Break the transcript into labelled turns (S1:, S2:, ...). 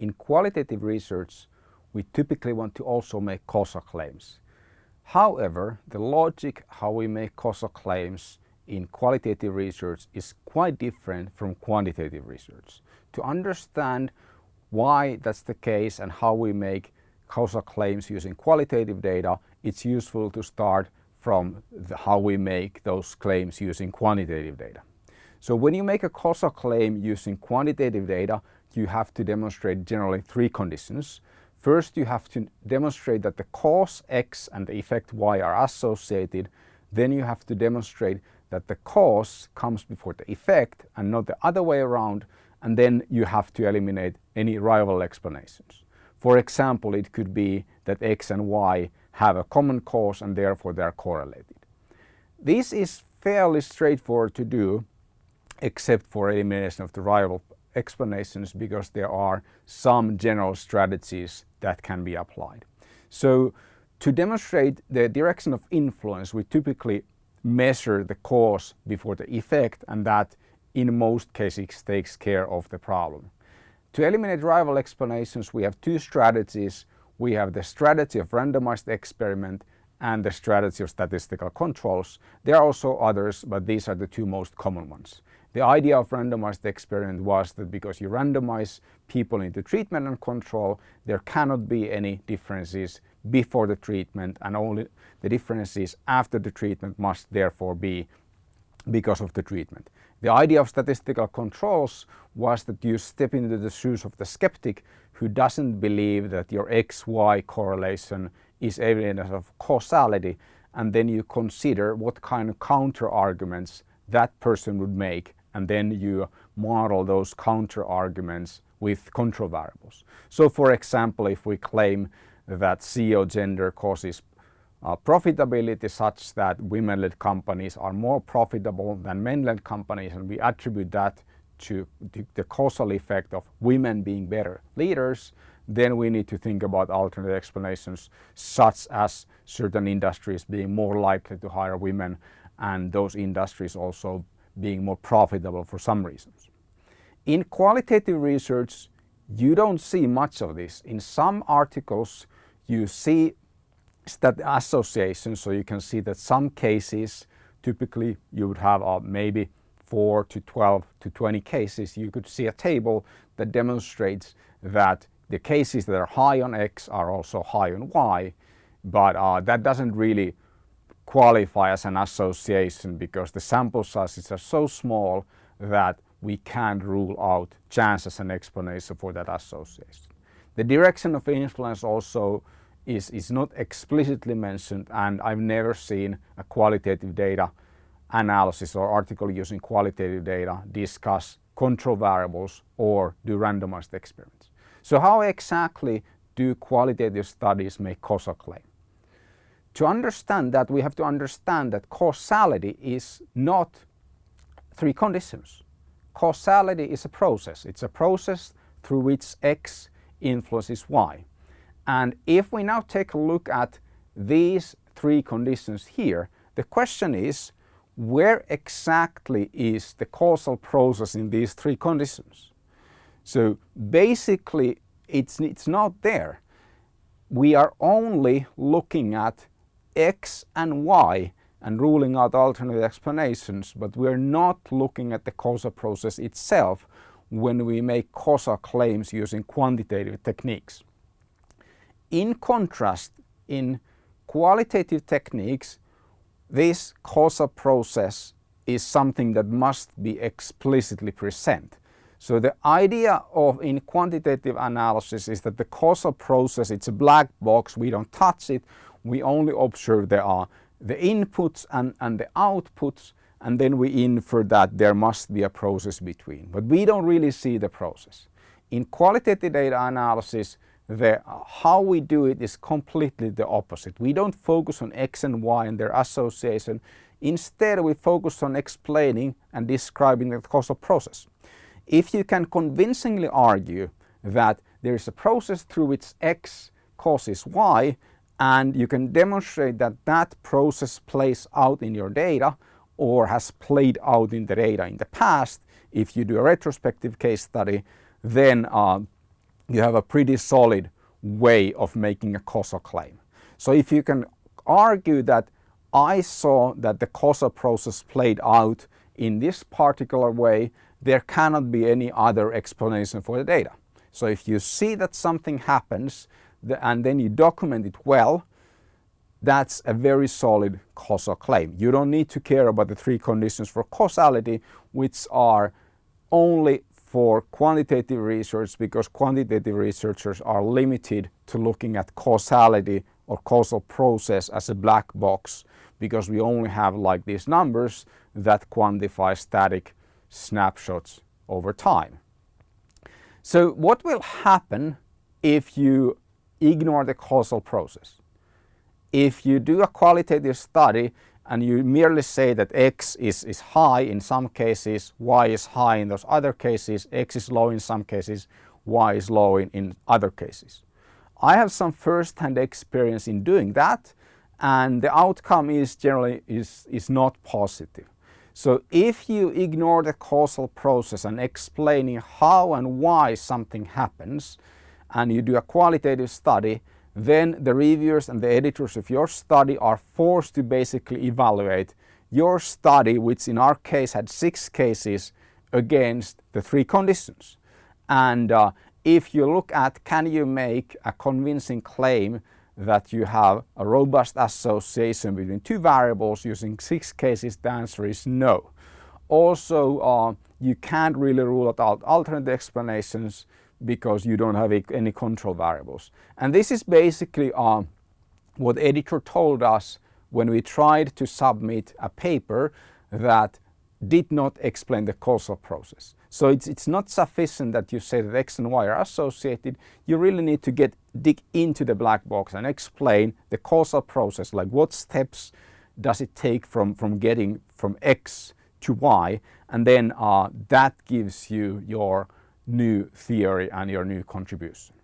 S1: in qualitative research we typically want to also make causal claims. However, the logic how we make causal claims in qualitative research is quite different from quantitative research. To understand why that's the case and how we make causal claims using qualitative data, it's useful to start from the, how we make those claims using quantitative data. So when you make a causal claim using quantitative data, you have to demonstrate generally three conditions. First, you have to demonstrate that the cause X and the effect Y are associated. Then you have to demonstrate that the cause comes before the effect and not the other way around. And then you have to eliminate any rival explanations. For example, it could be that X and Y have a common cause and therefore they are correlated. This is fairly straightforward to do except for elimination of the rival explanations because there are some general strategies that can be applied. So to demonstrate the direction of influence we typically measure the cause before the effect and that in most cases takes care of the problem. To eliminate rival explanations we have two strategies. We have the strategy of randomized experiment and the strategy of statistical controls. There are also others but these are the two most common ones. The idea of randomized experiment was that because you randomize people into treatment and control, there cannot be any differences before the treatment and only the differences after the treatment must therefore be because of the treatment. The idea of statistical controls was that you step into the shoes of the skeptic who doesn't believe that your XY correlation is evidence of causality and then you consider what kind of counter arguments that person would make and then you model those counter arguments with control variables. So for example, if we claim that CEO gender causes uh, profitability such that women-led companies are more profitable than men-led companies and we attribute that to the causal effect of women being better leaders, then we need to think about alternate explanations such as certain industries being more likely to hire women and those industries also being more profitable for some reasons. In qualitative research, you don't see much of this. In some articles, you see that association, so you can see that some cases, typically you would have uh, maybe 4 to 12 to 20 cases, you could see a table that demonstrates that the cases that are high on X are also high on Y, but uh, that doesn't really qualify as an association because the sample sizes are so small that we can't rule out chance as an explanation for that association. The direction of influence also is, is not explicitly mentioned and I've never seen a qualitative data analysis or article using qualitative data discuss control variables or do randomized experiments. So how exactly do qualitative studies make causal claim? To understand that we have to understand that causality is not three conditions. Causality is a process. It's a process through which X influences Y. And if we now take a look at these three conditions here, the question is where exactly is the causal process in these three conditions? So basically it's, it's not there. We are only looking at X and Y and ruling out alternate explanations, but we're not looking at the causal process itself when we make causal claims using quantitative techniques. In contrast, in qualitative techniques, this causal process is something that must be explicitly present. So the idea of in quantitative analysis is that the causal process, it's a black box, we don't touch it, we only observe there are uh, the inputs and, and the outputs and then we infer that there must be a process between. But we don't really see the process. In qualitative data analysis, the, uh, how we do it is completely the opposite. We don't focus on X and Y and their association. Instead, we focus on explaining and describing the causal process. If you can convincingly argue that there is a process through which X causes Y, and you can demonstrate that that process plays out in your data or has played out in the data in the past. If you do a retrospective case study, then uh, you have a pretty solid way of making a causal claim. So if you can argue that I saw that the causal process played out in this particular way, there cannot be any other explanation for the data. So if you see that something happens and then you document it well, that's a very solid causal claim. You don't need to care about the three conditions for causality, which are only for quantitative research because quantitative researchers are limited to looking at causality or causal process as a black box because we only have like these numbers that quantify static snapshots over time. So what will happen if you ignore the causal process? If you do a qualitative study and you merely say that X is, is high in some cases, Y is high in those other cases, X is low in some cases, Y is low in, in other cases. I have some first-hand experience in doing that and the outcome is generally is, is not positive. So if you ignore the causal process and explaining how and why something happens and you do a qualitative study, then the reviewers and the editors of your study are forced to basically evaluate your study, which in our case had six cases against the three conditions. And uh, if you look at can you make a convincing claim that you have a robust association between two variables using six cases, the answer is no. Also, uh, you can't really rule out alternate explanations because you don't have any control variables. And this is basically uh, what editor told us when we tried to submit a paper that did not explain the causal process. So it's, it's not sufficient that you say that X and Y are associated. You really need to get dig into the black box and explain the causal process, like what steps does it take from, from getting from X to Y, and then uh, that gives you your new theory and your new contribution.